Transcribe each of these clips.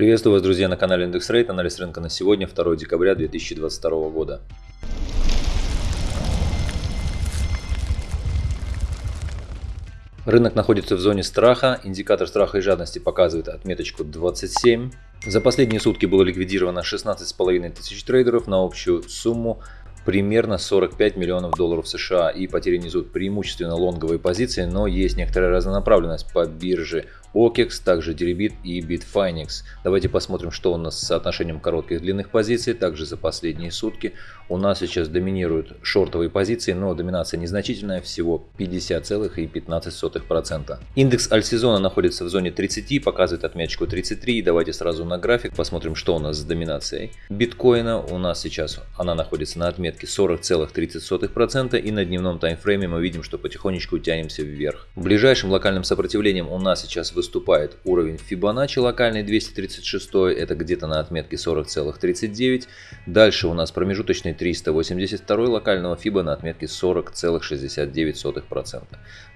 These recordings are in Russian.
Приветствую вас, друзья, на канале Индекс Рейт. Анализ рынка на сегодня, 2 декабря 2022 года. Рынок находится в зоне страха. Индикатор страха и жадности показывает отметочку 27. За последние сутки было ликвидировано 16,5 тысяч трейдеров на общую сумму примерно 45 миллионов долларов США и потери несут преимущественно лонговые позиции, но есть некоторая разнонаправленность по бирже OKEX, также Deribit и Bitfinex. Давайте посмотрим, что у нас с соотношением коротких и длинных позиций. Также за последние сутки у нас сейчас доминируют шортовые позиции, но доминация незначительная, всего 50,15%. Индекс альсезона находится в зоне 30, показывает отметочку 33. Давайте сразу на график посмотрим, что у нас с доминацией. Биткоина у нас сейчас она находится на отметке 40,30% и на дневном таймфрейме мы видим, что потихонечку тянемся вверх. Ближайшим локальным сопротивлением у нас сейчас выступает уровень Fibonacci локальный 236, это где-то на отметке 40,39. Дальше у нас промежуточный 382 локального FIBA на отметке 40,69%.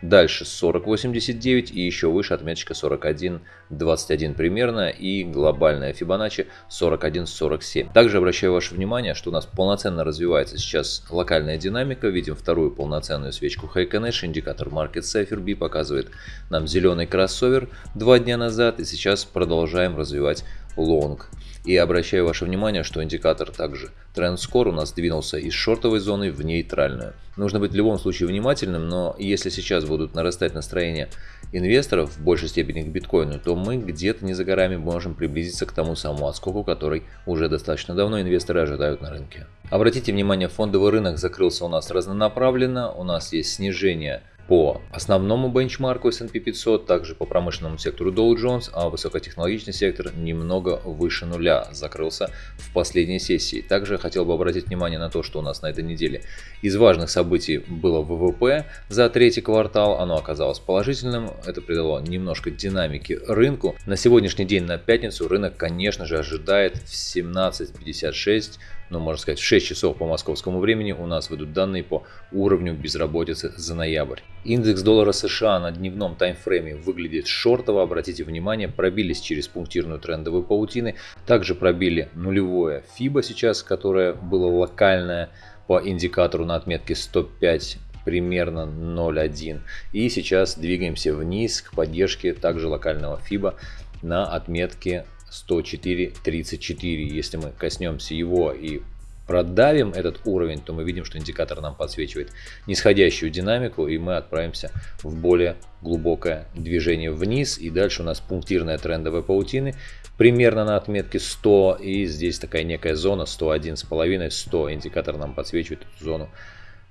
Дальше 40,89 и еще выше отметочка 41,21 примерно и глобальная Fibonacci 41,47. Также обращаю ваше внимание, что у нас полноценно развивается сейчас локальная динамика. Видим вторую полноценную свечку Heiken индикатор Market Cypher B показывает нам зеленый кроссовер два дня назад и сейчас продолжаем развивать лонг. И обращаю ваше внимание, что индикатор также TrendScore у нас двинулся из шортовой зоны в нейтральную. Нужно быть в любом случае внимательным, но если сейчас будут нарастать настроения инвесторов в большей степени к биткоину, то мы где-то не за горами можем приблизиться к тому самому отскоку, который уже достаточно давно инвесторы ожидают на рынке. Обратите внимание, фондовый рынок закрылся у нас разнонаправленно, у нас есть снижение по основному бенчмарку S&P 500, также по промышленному сектору Dow Jones, а высокотехнологичный сектор немного выше нуля закрылся в последней сессии. Также хотел бы обратить внимание на то, что у нас на этой неделе из важных событий было ВВП за третий квартал, оно оказалось положительным, это придало немножко динамики рынку. На сегодняшний день, на пятницу, рынок, конечно же, ожидает в 17.56 ну, можно сказать, в 6 часов по московскому времени у нас выйдут данные по уровню безработицы за ноябрь. Индекс доллара США на дневном таймфрейме выглядит шортово, обратите внимание, пробились через пунктирную трендовую паутины, также пробили нулевое FIBA сейчас, которое было локальное по индикатору на отметке 105 примерно 0.1 и сейчас двигаемся вниз к поддержке также локального FIBA на отметке 104.34. Если мы коснемся его и продавим этот уровень, то мы видим, что индикатор нам подсвечивает нисходящую динамику, и мы отправимся в более глубокое движение вниз. И дальше у нас пунктирная трендовая паутины примерно на отметке 100, и здесь такая некая зона 101,5, 100. Индикатор нам подсвечивает эту зону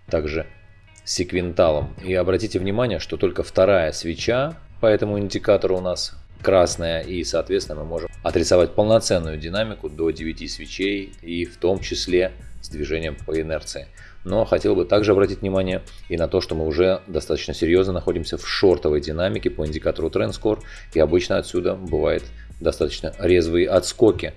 также секвенталом. И обратите внимание, что только вторая свеча по этому индикатору у нас красная, и, соответственно, мы можем отрисовать полноценную динамику до 9 свечей, и в том числе с движением по инерции. Но хотел бы также обратить внимание и на то, что мы уже достаточно серьезно находимся в шортовой динамике по индикатору TrendScore, и обычно отсюда бывает достаточно резвые отскоки.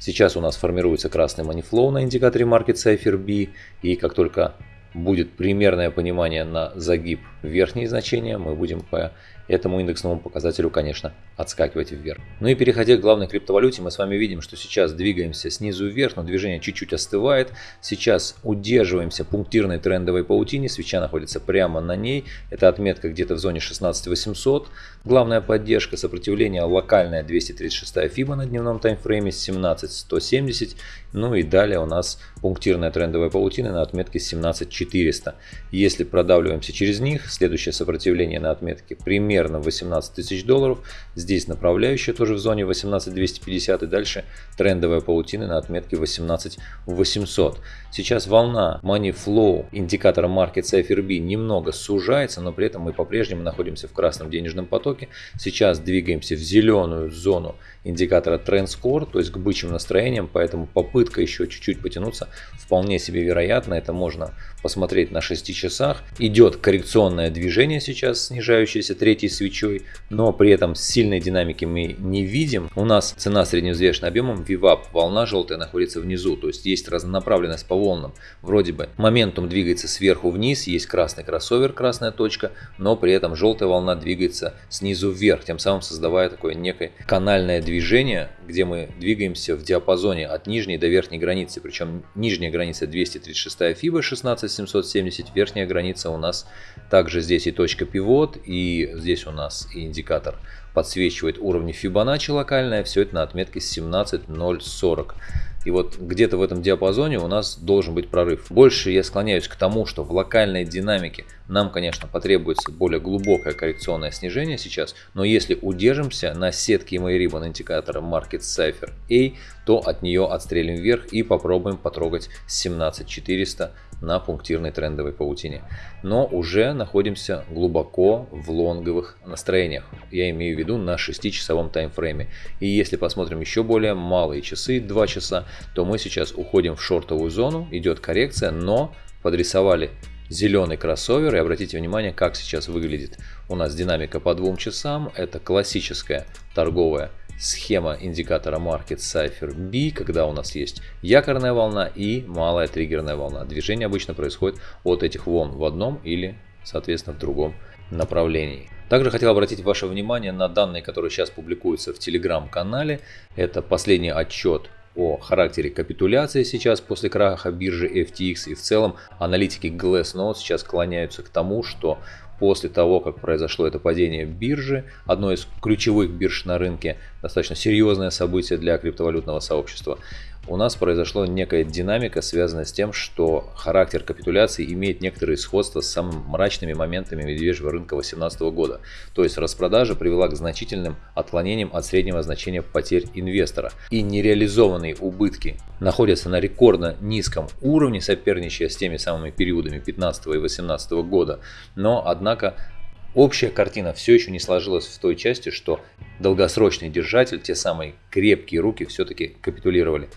Сейчас у нас формируется красный манифлоу на индикаторе Market Cypher B, и как только будет примерное понимание на загиб верхние значения, мы будем по этому индексному показателю, конечно, отскакивать вверх. Ну и переходя к главной криптовалюте, мы с вами видим, что сейчас двигаемся снизу вверх, но движение чуть-чуть остывает. Сейчас удерживаемся пунктирной трендовой паутине, свеча находится прямо на ней. Это отметка где-то в зоне 16800. Главная поддержка сопротивления локальная 236 FIBA на дневном таймфрейме 17170. Ну и далее у нас пунктирная трендовая паутина на отметке 17400. Если продавливаемся через них, следующее сопротивление на отметке примерно 18 тысяч долларов. Здесь направляющая тоже в зоне 18250 и дальше трендовая паутина на отметке 18800. Сейчас волна Money Flow индикатора Market Cypher B немного сужается, но при этом мы по-прежнему находимся в красном денежном потоке. Сейчас двигаемся в зеленую зону индикатора Trend Score, то есть к бычьим настроениям, поэтому попытка еще чуть-чуть потянуться вполне себе вероятна. Это можно посмотреть на 6 часах, идет коррекционное движение сейчас, снижающееся третьей свечой, но при этом сильной динамики мы не видим. У нас цена средневзвешенным объемом VWAP, волна желтая находится внизу, то есть есть разнонаправленность по волнам. Вроде бы моментум двигается сверху вниз, есть красный кроссовер, красная точка, но при этом желтая волна двигается снизу вверх, тем самым создавая такое некое канальное движение, где мы двигаемся в диапазоне от нижней до верхней границы, причем нижняя граница 236 FIBA 16770, верхняя граница у нас также здесь и точка пивот, и здесь у нас и индикатор подсвечивает уровни Fibonacci локальная, все это на отметке 17.040. И вот где-то в этом диапазоне у нас должен быть прорыв. Больше я склоняюсь к тому, что в локальной динамике нам, конечно, потребуется более глубокое коррекционное снижение сейчас, но если удержимся на сетке EMA Ribbon индикатора Market Cipher A, то от нее отстрелим вверх и попробуем потрогать 17400 на пунктирной трендовой паутине. Но уже находимся глубоко в лонговых настроениях. Я имею в виду на 6-часовом таймфрейме. И если посмотрим еще более малые часы, 2 часа, то мы сейчас уходим в шортовую зону, идет коррекция, но подрисовали зеленый кроссовер. И обратите внимание, как сейчас выглядит у нас динамика по двум часам. Это классическая торговая схема индикатора Market Cipher B, когда у нас есть якорная волна и малая триггерная волна. Движение обычно происходит от этих волн в одном или, соответственно, в другом направлении. Также хотел обратить ваше внимание на данные, которые сейчас публикуются в телеграм-канале. Это последний отчет о характере капитуляции сейчас после краха биржи FTX и в целом аналитики Glassnode сейчас склоняются к тому, что после того, как произошло это падение биржи, одно из ключевых бирж на рынке, достаточно серьезное событие для криптовалютного сообщества, у нас произошла некая динамика, связанная с тем, что характер капитуляции имеет некоторые сходства с самыми мрачными моментами медвежьего рынка 2018 года. То есть распродажа привела к значительным отклонениям от среднего значения потерь инвестора. И нереализованные убытки находятся на рекордно низком уровне, соперничая с теми самыми периодами 2015 и 2018 года. Но, однако, Общая картина все еще не сложилась в той части, что долгосрочный держатель, те самые крепкие руки, все-таки капитулировали.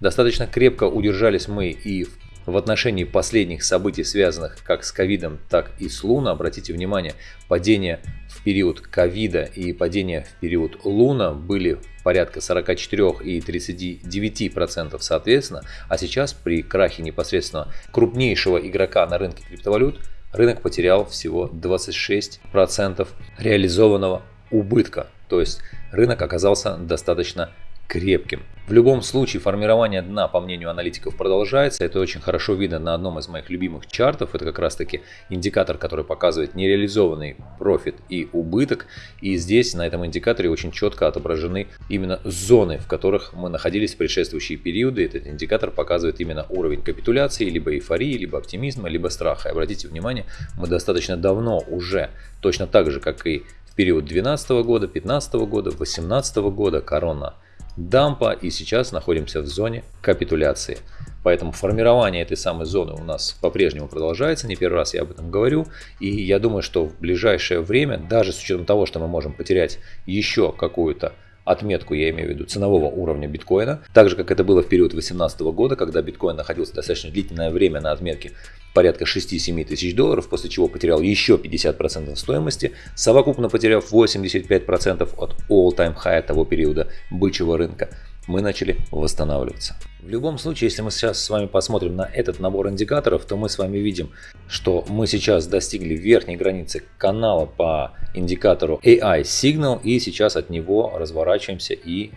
Достаточно крепко удержались мы и в отношении последних событий, связанных как с ковидом, так и с Луна. Обратите внимание, падение в период ковида и падение в период Луна были порядка 44 и 39 процентов соответственно, а сейчас при крахе непосредственно крупнейшего игрока на рынке криптовалют рынок потерял всего 26 процентов реализованного убытка. То есть рынок оказался достаточно крепким. В любом случае формирование дна, по мнению аналитиков, продолжается. Это очень хорошо видно на одном из моих любимых чартов. Это как раз таки индикатор, который показывает нереализованный профит и убыток. И здесь на этом индикаторе очень четко отображены именно зоны, в которых мы находились в предшествующие периоды. Этот индикатор показывает именно уровень капитуляции, либо эйфории, либо оптимизма, либо страха. И обратите внимание, мы достаточно давно уже, точно так же, как и в период 2012 года, 2015 года, 2018 года, корона дампа и сейчас находимся в зоне капитуляции. Поэтому формирование этой самой зоны у нас по-прежнему продолжается, не первый раз я об этом говорю. И я думаю, что в ближайшее время, даже с учетом того, что мы можем потерять еще какую-то отметку, я имею в виду ценового уровня биткоина, так же как это было в период 2018 года, когда биткоин находился достаточно длительное время на отметке порядка 6-7 тысяч долларов, после чего потерял еще 50% стоимости, совокупно потеряв 85% от all-time high того периода бычьего рынка, мы начали восстанавливаться. В любом случае, если мы сейчас с вами посмотрим на этот набор индикаторов, то мы с вами видим, что мы сейчас достигли верхней границы канала по индикатору AI Signal и сейчас от него разворачиваемся и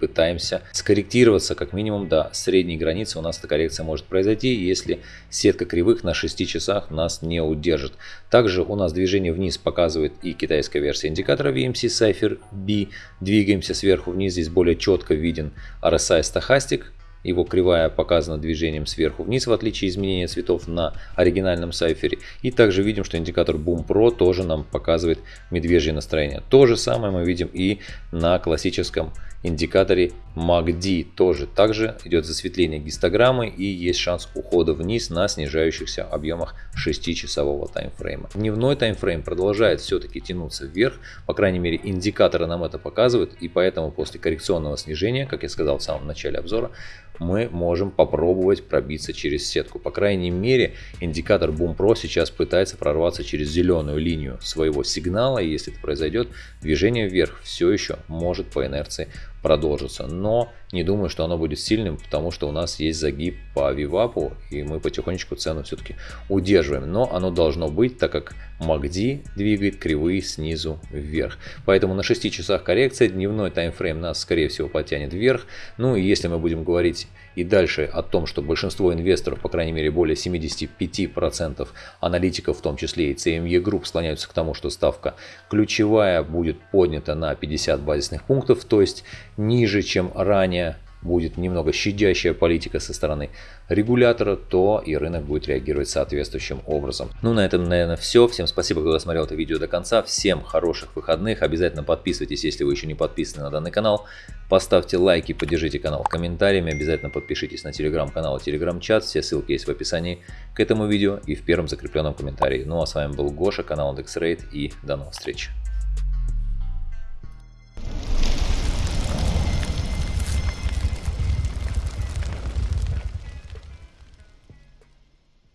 пытаемся скорректироваться как минимум до средней границы. У нас эта коррекция может произойти, если сетка кривых на 6 часах нас не удержит. Также у нас движение вниз показывает и китайская версия индикатора VMC Cypher B. Двигаемся сверху вниз, здесь более четко виден RSI стахастик его кривая показана движением сверху вниз, в отличие изменения цветов на оригинальном сайфере. И также видим, что индикатор Boom Pro тоже нам показывает медвежье настроение. То же самое мы видим и на классическом индикаторе MACD тоже также идет засветление гистограммы и есть шанс ухода вниз на снижающихся объемах 6-часового таймфрейма. Дневной таймфрейм продолжает все-таки тянуться вверх, по крайней мере индикаторы нам это показывают и поэтому после коррекционного снижения, как я сказал в самом начале обзора, мы можем попробовать пробиться через сетку. По крайней мере, индикатор Boom Pro сейчас пытается прорваться через зеленую линию своего сигнала. И если это произойдет, движение вверх все еще может по инерции продолжится. Но не думаю, что оно будет сильным, потому что у нас есть загиб по вивапу, и мы потихонечку цену все-таки удерживаем. Но оно должно быть, так как MACD двигает кривые снизу вверх. Поэтому на 6 часах коррекция, дневной таймфрейм нас скорее всего потянет вверх. Ну и если мы будем говорить и дальше о том, что большинство инвесторов, по крайней мере более 75% аналитиков, в том числе и CME Group, склоняются к тому, что ставка ключевая будет поднята на 50 базисных пунктов, то есть ниже, чем ранее будет немного щадящая политика со стороны регулятора, то и рынок будет реагировать соответствующим образом. Ну, на этом, наверное, все. Всем спасибо, кто досмотрел это видео до конца. Всем хороших выходных. Обязательно подписывайтесь, если вы еще не подписаны на данный канал. Поставьте лайки, поддержите канал комментариями. Обязательно подпишитесь на телеграм-канал и телеграм-чат. Все ссылки есть в описании к этому видео и в первом закрепленном комментарии. Ну, а с вами был Гоша, канал IndexRate и до новых встреч.